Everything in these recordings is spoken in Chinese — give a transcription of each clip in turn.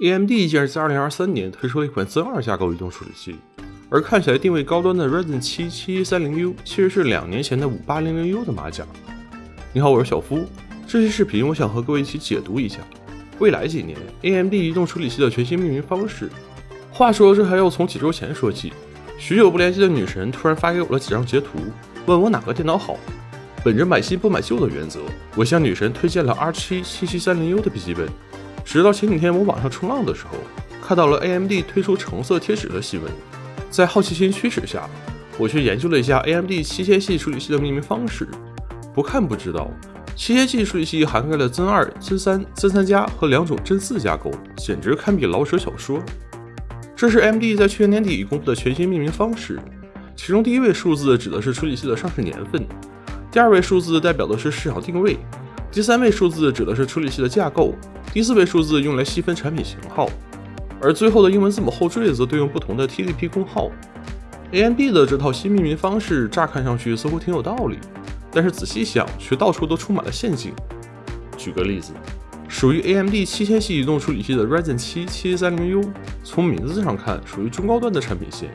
AMD 竟然在2023年推出了一款 Zen 2架构移动处理器，而看起来定位高端的 Ryzen 7 7130U 其实是两年前的 5800U 的马甲。你好，我是小夫，这期视频我想和各位一起解读一下未来几年 AMD 移动处理器的全新命名方式。话说这还要从几周前说起，许久不联系的女神突然发给我了几张截图，问我哪个电脑好。本着买新不买旧的原则，我向女神推荐了 R7 7730U 的笔记本。直到前几天我网上冲浪的时候，看到了 AMD 推出橙色贴纸的新闻。在好奇心驱使下，我去研究了一下 AMD 七千系处理器的命名方式。不看不知道，七千系处理器涵盖了 Zen 2、Zen 3、Zen 3加和两种 Zen 4架构，简直堪比老舍小说。这是 AMD 在去年年底公布的全新命名方式，其中第一位数字指的是处理器的上市年份。第二位数字代表的是市场定位，第三位数字指的是处理器的架构，第四位数字用来细分产品型号，而最后的英文字母后缀则对应不同的 TDP 功耗。AMD 的这套新命名方式乍看上去似乎挺有道理，但是仔细想却到处都充满了陷阱。举个例子，属于 AMD 七千系移动处理器的 Ryzen 7 730U 从名字上看属于中高端的产品线，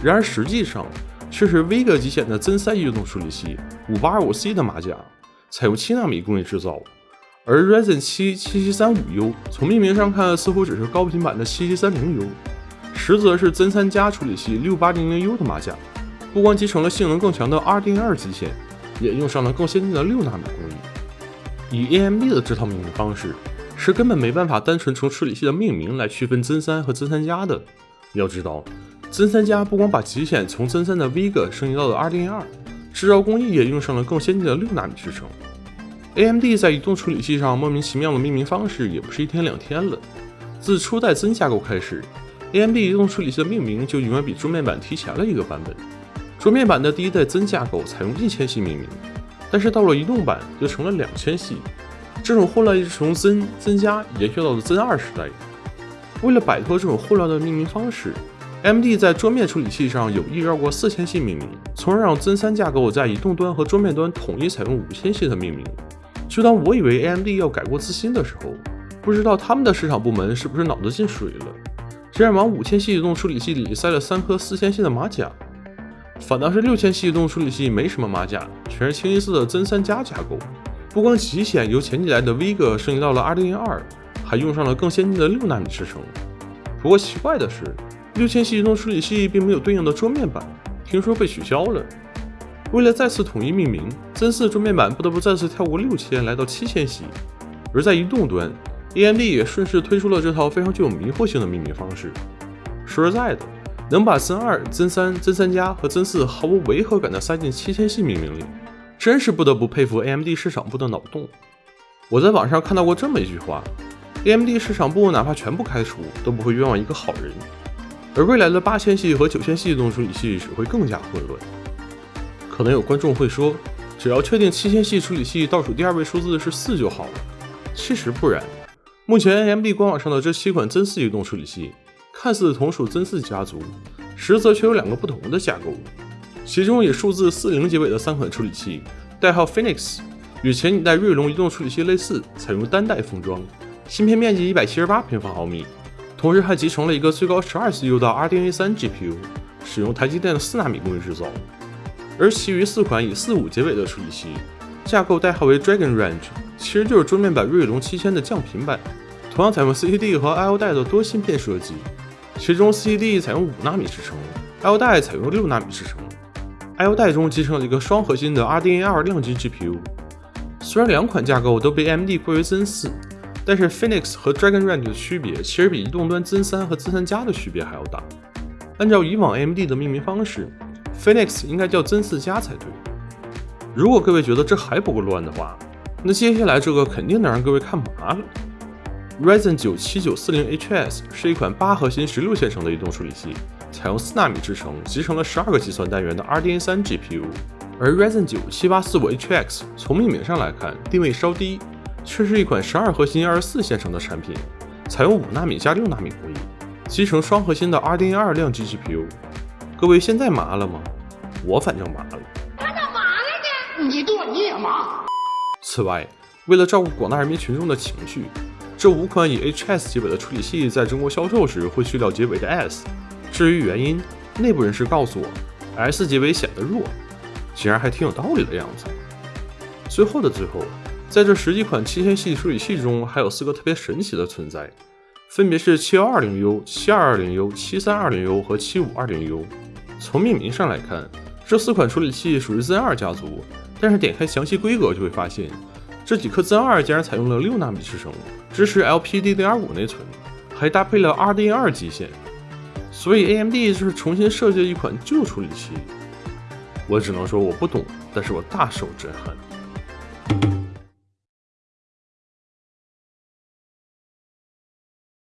然而实际上。却是 Vega 极显的 Zen 3移动处理器，5825C 的马甲，采用七纳米工艺制造。而 Ryzen 7 7735U 从命名上看似乎只是高频版的 7730U，实则是 Zen 3加处理器 6800U 的马甲，不光集成了性能更强的 RDNA 极限，也用上了更先进的六纳米工艺。以 AMD 的这套命名方式，是根本没办法单纯从处理器的命名来区分 Zen 3和 Zen 3加的。要知道。Zen 3加不光把极显从 Zen 3的 Vega 升级到了 RDNA，制造工艺也用上了更先进的六纳米制程。AMD 在移动处理器上莫名其妙的命名方式也不是一天两天了。自初代 Zen 架构开始，AMD 移动处理器的命名就永远比桌面版提前了一个版本。桌面版的第一代 Zen 架构采用一千系命名，但是到了移动版就成了两千系。这种混乱一直从 Zen、Zen 加延续到了 Zen 2时代。为了摆脱这种混乱的命名方式，AMD 在桌面处理器上有意绕过四千系命名，从而让 Zen 3架构在移动端和桌面端统一采用五千系的命名。就当我以为 AMD 要改过自新的时候，不知道他们的市场部门是不是脑子进水了，竟然往五千系移动处理器里塞了三颗四千系的马甲。反倒是六千系移动处理器没什么马甲，全是清一色的增三加架构。不光极显由前几代的 Vega 升级到了 RDNA，还用上了更先进的六纳米制程。不过奇怪的是。六千系移动处理器并没有对应的桌面版，听说被取消了。为了再次统一命名，Zen 4桌面版不得不再次跳过六千，来到七千系。而在移动端，AMD 也顺势推出了这套非常具有迷惑性的命名方式。说实在的，能把 Zen 2、Zen 3、Zen 3加和 Zen 4毫无违和感的塞进七千系命名里，真是不得不佩服 AMD 市场部的脑洞。我在网上看到过这么一句话：AMD 市场部哪怕全部开除，都不会冤枉一个好人。而未来的八千系和九千系移动处理器只会更加混乱。可能有观众会说，只要确定七千系处理器倒数第二位数字是四就好了。其实不然，目前 AMD 官网上的这七款 Zen 4移动处理器，看似同属 Zen 4家族，实则却有两个不同的架构。其中以数字四零结尾的三款处理器，代号 Phoenix，与前几代锐龙移动处理器类似，采用单代封装，芯片面积一百七十八平方毫米。同时还集成了一个最高十二 CPU 的 RDNA 3 GPU，使用台积电的四纳米工艺制造。而其余四款以四五结尾的处理器，架构代号为 Dragon Range，其实就是桌面版锐龙七千的降频版，同样采用 CCD 和 I/O 带的多芯片设计。其中 CCD 采用五纳米制程，I/O 带采用六纳米制程。I/O 带中集成了一个双核心的 RDNA 2量级 GPU。虽然两款架构都被 AMD 归为 Zen 4。但是 Phoenix 和 Dragon Range 的区别，其实比移动端 Zen 三和 Zen 三加的区别还要大。按照以往 AMD 的命名方式，Phoenix 应该叫 Zen 4加才对。如果各位觉得这还不够乱的话，那接下来这个肯定能让各位看麻了。Ryzen 9 7940HS 是一款八核心、十六线程的移动处理器，采用四纳米制程，集成了十二个计算单元的 RDNA 3 GPU。而 Ryzen 9 7845HX 从命名上来看，定位稍低。却是一款十二核心、二十四线程的产品，采用五纳米加六纳米工艺，集成双核心的 RDNA 2量级 GPU。各位现在麻了吗？我反正麻了。他咋麻了呢？你剁你也麻。此外，为了照顾广大人民群众的情绪，这五款以 HS 结尾的处理器在中国销售时会去掉结尾的 S。至于原因，内部人士告诉我，S 结尾显得弱，竟然还挺有道理的样子。最后的最后，在这十几款七千系处理器中，还有四个特别神奇的存在，分别是 7220U、7220U、7320U 和 7520U。从命名上来看，这四款处理器属于 Zen 2家族，但是点开详细规格就会发现，这几颗 Zen 2竟然采用了六纳米制程，支持 LPDDR5 内存，还搭配了 RDNA 基线。所以 AMD 就是重新设计了一款旧处理器。我只能说我不懂，但是我大受震撼。